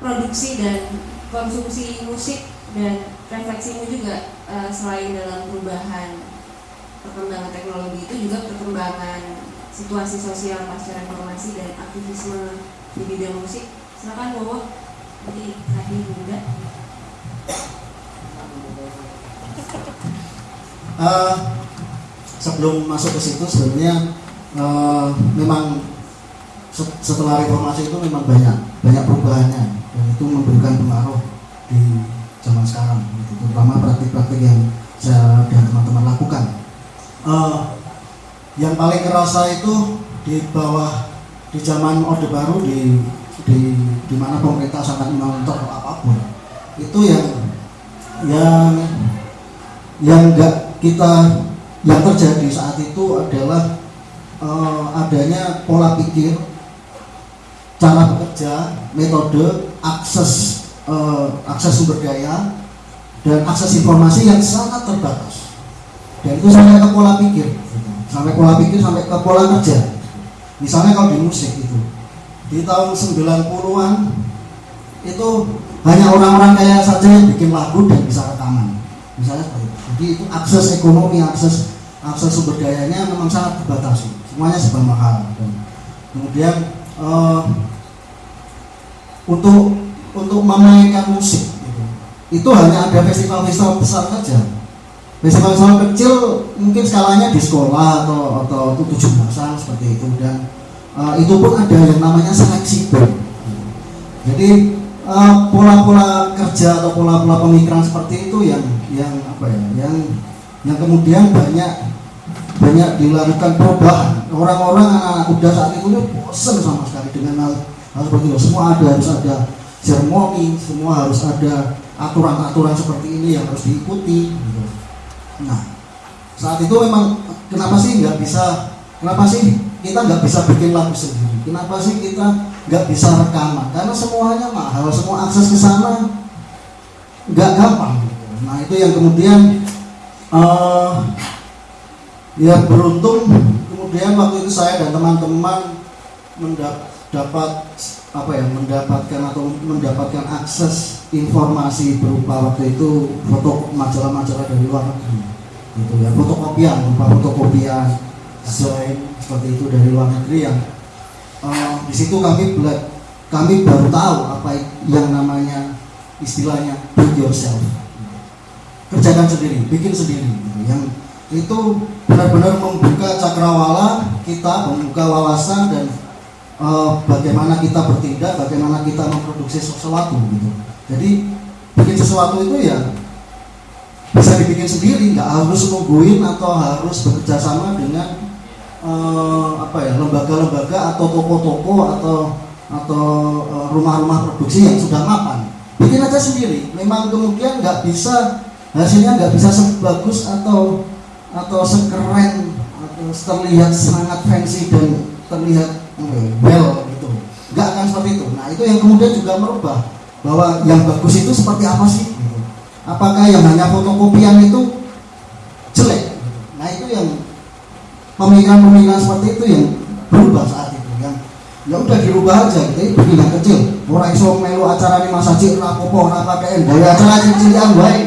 produksi dan konsumsi musik dan refleksimu juga uh, selain dalam perubahan perkembangan teknologi itu juga perkembangan situasi sosial pasca reformasi dan aktivisme di bidang musik. Silakan Bowo. Jadi tadi juga uh, sebelum masuk ke situ sebenarnya uh, memang setelah reformasi itu memang banyak banyak perubahannya dan itu memberikan pengaruh di zaman sekarang gitu. terutama praktik-praktik yang saya dan teman-teman lakukan uh, yang paling kerasa itu di bawah di zaman orde baru di di di mana pemerintah sangat mengontrol apa pun itu yang yang yang enggak kita yang terjadi saat itu adalah uh, adanya pola pikir cara bekerja, metode, akses uh, akses sumber daya dan akses informasi yang sangat terbatas. Dan itu sampai ke pola pikir, sampai pola pikir sampai ke pola kerja. Misalnya kalau di musik itu di tahun 90-an itu hanya orang-orang kaya saja yang bikin lagu dan bisa rekaman. Misalnya seperti itu. Jadi itu akses ekonomi, akses akses sumber dayanya memang sangat dibatasi. Semuanya serba mahal. Dan kemudian uh, untuk untuk memainkan musik gitu. itu hanya ada festival-festival besar saja. Festival-festival kecil mungkin skalanya di sekolah atau atau tujuh belasan seperti itu. Dan uh, itu pun ada yang namanya seleksi band. Jadi eh, pola-pola uh, kerja atau pola-pola pemikiran seperti itu yang yang apa ya yang yang kemudian banyak banyak dilakukan perubahan orang-orang anak-anak muda saat itu bosan sama sekali dengan hal harus seperti itu semua ada harus ada seremoni semua harus ada aturan-aturan seperti ini yang harus diikuti gitu. nah saat itu memang kenapa sih nggak bisa kenapa sih kita nggak bisa bikin lagu sendiri kenapa sih kita nggak bisa rekaman karena semuanya mahal semua akses ke sana nggak gampang gitu. nah itu yang kemudian uh, ya beruntung kemudian waktu itu saya dan teman-teman mendapat dapat apa ya mendapatkan atau mendapatkan akses informasi berupa waktu itu foto majalah-majalah dari luar negeri gitu ya fotokopian berupa fotokopian desain seperti itu dari luar negeri yang uh, di situ kami bela kami baru tahu apa yang namanya istilahnya do yourself kerjakan sendiri bikin sendiri gitu. yang itu benar-benar membuka cakrawala kita membuka wawasan dan uh, bagaimana kita bertindak, bagaimana kita memproduksi sesuatu gitu. Jadi bikin sesuatu itu ya bisa dibikin sendiri, nggak harus nungguin atau harus bekerja sama dengan uh, apa ya lembaga-lembaga atau toko-toko atau atau uh, rumah-rumah produksi yang sudah mapan. Bikin aja sendiri. Memang kemudian nggak bisa hasilnya nggak bisa sebagus atau atau sekeren atau terlihat sangat fancy dan terlihat well gitu. Nggak akan seperti itu. Nah itu yang kemudian juga merubah bahwa yang bagus itu seperti apa sih? Apakah yang hanya fotokopian itu jelek? Nah itu yang pemikiran-pemikiran seperti itu yang berubah saat itu yang ya udah dirubah aja bikin yang kecil. Orang iso melu acara ini masa cik rapopo rapa KN gawe acara cilik-cilikan baik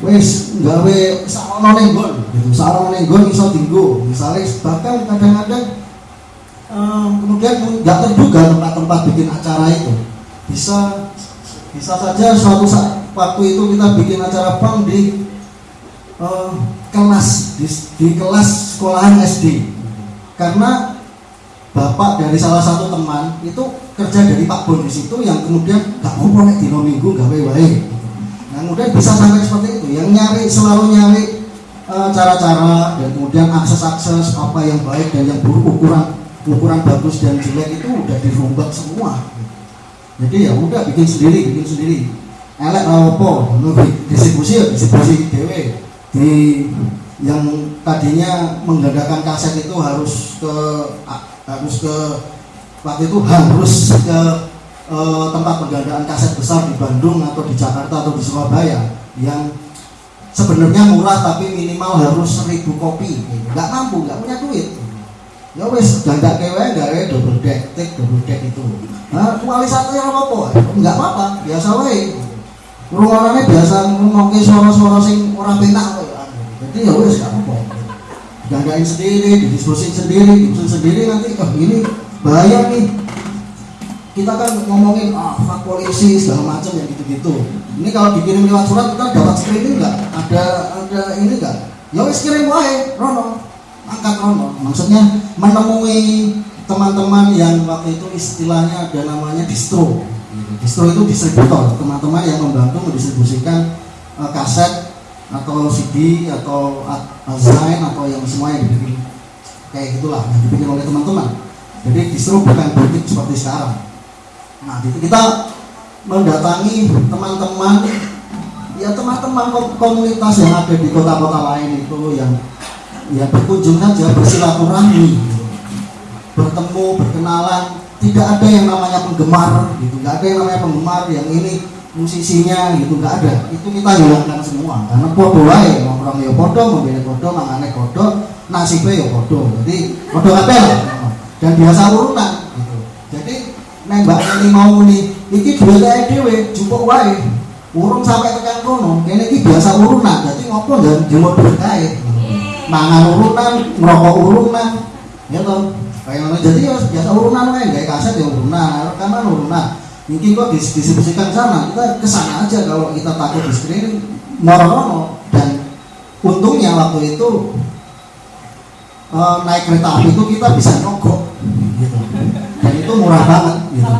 wis gawe sarono nenggon gitu sarono nenggon iso tinggu misalnya bahkan kadang-kadang um, kemudian nggak terduga tempat-tempat bikin acara itu. Bisa bisa saja suatu saat waktu itu kita bikin acara pang di uh, kelas di, di kelas sekolahan SD karena bapak dari salah satu teman itu kerja dari Pak Bon di situ yang kemudian gak mau nek dino minggu gawe wae nah kemudian bisa sampai seperti itu. Yang nyari selalu nyari eh, cara-cara uh, dan kemudian akses-akses apa yang baik dan yang buruk ukuran ukuran bagus dan jelek itu udah dirombak semua. Jadi ya udah bikin sendiri bikin sendiri. Elek apa distribusi ya distribusi dewe di yang tadinya menggandakan kaset itu harus ke harus ke waktu itu harus ke e, tempat penggandaan kaset besar di Bandung atau di Jakarta atau di Surabaya yang sebenarnya murah tapi minimal harus seribu kopi. Nggak mampu nggak punya duit. Ya wes gak kewe gak double deck tik double deck itu. Nah kuali satu yang apa? Nggak apa-apa biasa wae. Rumahnya biasa ngomongin suara-suara sing orang penak jadi ya wes gak apa-apa. Gagain sendiri didiskusi sendiri disusun sendiri nanti oh ini bahaya nih kita kan ngomongin ah fak polisi segala macam yang gitu-gitu. Ini kalau dikirim lewat surat kita dapat screening nggak? Ada ada ini nggak? Ya wes kirim wae Rono. Angkat Rono. Maksudnya menemui teman-teman yang waktu itu istilahnya ada namanya distro. Distro itu distributor. Teman-teman yang membantu mendistribusikan uh, kaset atau CD atau Zain atau yang semua yang dibikin. Kayak gitulah yang dibikin oleh teman-teman. Jadi distro bukan politik seperti sekarang Nah, itu kita mendatangi teman-teman. Ya teman-teman komunitas yang ada di kota-kota lain itu yang ya berkunjung saja bersilaturahmi. Bertemu berkenalan. Tidak ada yang namanya penggemar gitu. Nggak ada yang namanya penggemar yang ini musisinya gitu. Nggak ada. Itu kita hilangkan semua. Karena podo wae nongkrong ya podo mobilnya podo mangane podo nasibnya ya podo. Jadi podo lah dan biasa urutan nembak ini mau nih iki dua kayak dewe cukup wae. Urung sampai tekan kono kene iki biasa urunan jadi ngopo dan jemur berkait mangan urunan ngerokok urunan ya toh? Kayak mana jadi ya biasa urunan wae kayak kaset ya urunan rekaman urunan. Mungkin kok distribusikan sana kita ke sana aja kalau kita takut di screening morono dan untungnya waktu itu uh, naik kereta api itu kita bisa nyogok itu murah banget gitu.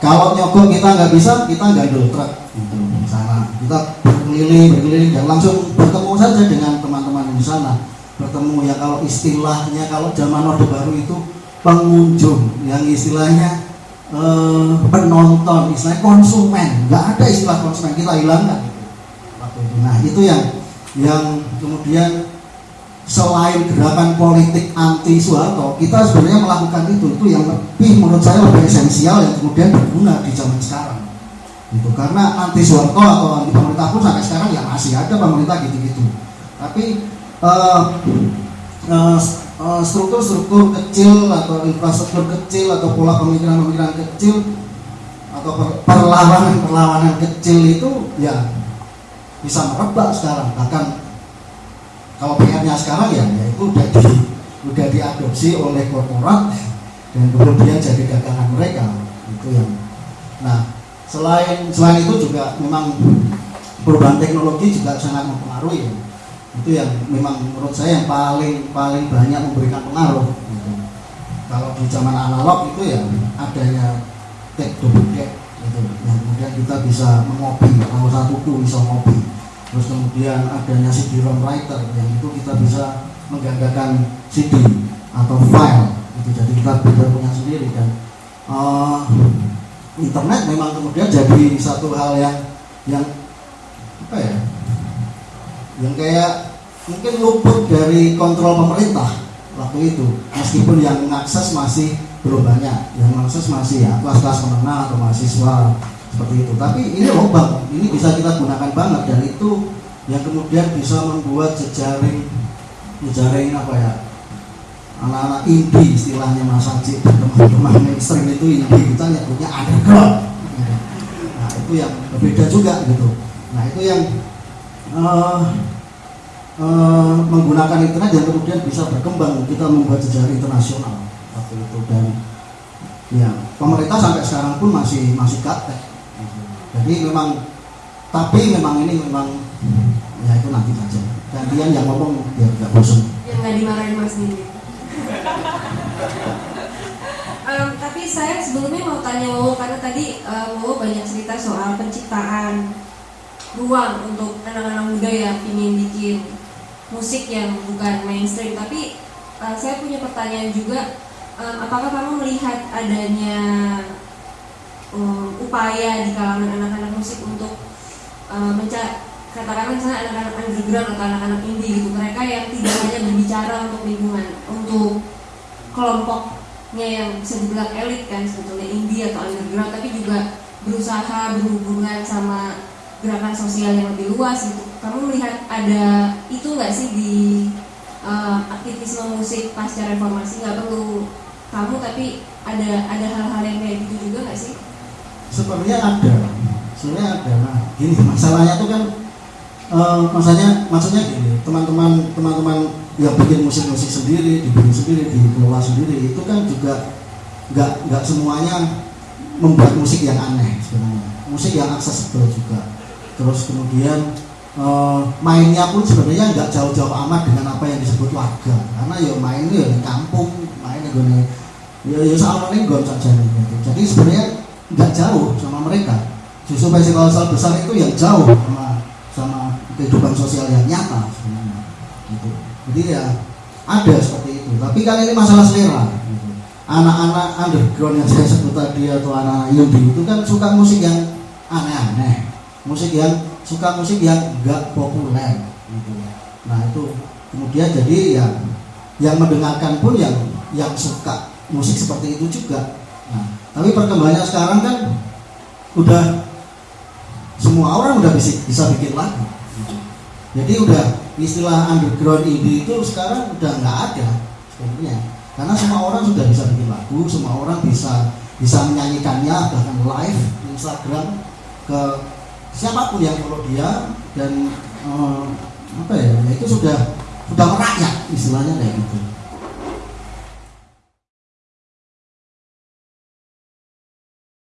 Kalau nyogok kita nggak bisa, kita gandul truk gitu, sana. Kita berkeliling, berkeliling dan langsung bertemu saja dengan teman-teman di sana. Bertemu ya kalau istilahnya kalau zaman Orde Baru itu pengunjung yang istilahnya eh, penonton, istilahnya konsumen. Nggak ada istilah konsumen kita hilangkan. Nah itu yang yang kemudian selain gerakan politik anti Soeharto, kita sebenarnya melakukan itu itu yang lebih menurut saya lebih esensial yang kemudian berguna di zaman sekarang. Itu karena anti Soeharto atau anti pemerintah pun sampai sekarang ya masih ada pemerintah gitu-gitu. Tapi uh, uh, struktur-struktur kecil atau infrastruktur kecil atau pola pemikiran-pemikiran kecil atau perlawanan-perlawanan kecil itu ya bisa merebak sekarang bahkan kalau PR-nya sekarang ya, ya itu udah di udah diadopsi oleh korporat dan kemudian jadi dagangan mereka itu yang nah selain selain itu juga memang perubahan teknologi juga sangat mempengaruhi ya. itu yang memang menurut saya yang paling paling banyak memberikan pengaruh gitu. kalau di zaman analog itu ya adanya double deck gitu kemudian kita bisa mengopi kalau satu tuh bisa ngopi terus kemudian adanya CD-ROM writer yang itu kita bisa menggandakan CD atau file. Itu jadi kita bisa punya sendiri dan uh, internet memang kemudian jadi satu hal yang yang apa ya yang kayak mungkin luput dari kontrol pemerintah waktu itu. Meskipun yang mengakses masih belum banyak yang mengakses masih ya kelas-kelas menengah atau mahasiswa seperti itu. Tapi ini lubang ini bisa kita gunakan banget. Dan itu yang kemudian bisa membuat jejaring jejaring apa ya anak-anak indie istilahnya Mas dan teman-teman mainstream itu indie. Kita nyebutnya underground. Nah itu yang berbeda juga gitu. Nah itu yang uh, uh, menggunakan internet yang kemudian bisa berkembang. Kita membuat jejaring internasional. Waktu itu. Dan ya pemerintah sampai sekarang pun masih masih gaptek jadi memang tapi memang ini memang ya itu nanti saja. Gantian yang ngomong biar nggak bosan. Yang nggak dimarahin mas sendiri um, tapi saya sebelumnya mau tanya Wowo karena tadi uh, Wowo banyak cerita soal penciptaan ruang untuk anak-anak muda yang ingin bikin musik yang bukan mainstream. Tapi uh, saya punya pertanyaan juga um, apakah kamu melihat adanya um, upaya di kalangan anak-anak musik untuk uh, mencari katakanlah misalnya anak-anak underground atau anak-anak indie gitu mereka yang tidak hanya berbicara untuk lingkungan untuk kelompoknya yang bisa dibilang elit kan sebetulnya indie atau underground tapi juga berusaha berhubungan sama gerakan sosial yang lebih luas gitu. Kamu melihat ada itu nggak sih di eh, aktivisme musik pasca reformasi nggak perlu kamu tapi ada ada hal-hal yang kayak gitu juga nggak sih sebenarnya ada. Sebenarnya ada. Nah gini masalahnya tuh kan eh, maksudnya maksudnya gini teman-teman teman-teman yang bikin musik-musik sendiri dibikin sendiri dikelola sendiri itu kan juga nggak nggak semuanya membuat musik yang aneh sebenarnya. Musik yang aksesibel juga. Terus kemudian eh, mainnya pun sebenarnya nggak jauh-jauh amat dengan apa yang disebut warga. Karena ya main itu ya di kampung main ya gini ya ya gon saja gitu. jadi sebenarnya nggak jauh sama mereka. Justru festival besar itu yang jauh sama sama kehidupan sosial yang nyata sebenarnya. Gitu. Jadi ya ada seperti itu. Tapi kan ini masalah selera. Gitu. anak-anak underground yang saya sebut tadi atau anak indie itu kan suka musik yang aneh-aneh. Musik yang suka musik yang nggak populer. Gitu. Nah itu kemudian jadi ya yang mendengarkan pun yang yang suka musik seperti itu juga nah tapi perkembangannya sekarang kan udah semua orang udah bisa bisa bikin lagu. Jadi udah istilah underground indie itu sekarang udah nggak ada sebenarnya. Karena semua orang sudah bisa bikin lagu semua orang bisa bisa menyanyikannya bahkan live di Instagram ke siapa pun yang follow dia dan eh, apa ya ya itu sudah sudah merakyat istilahnya kayak gitu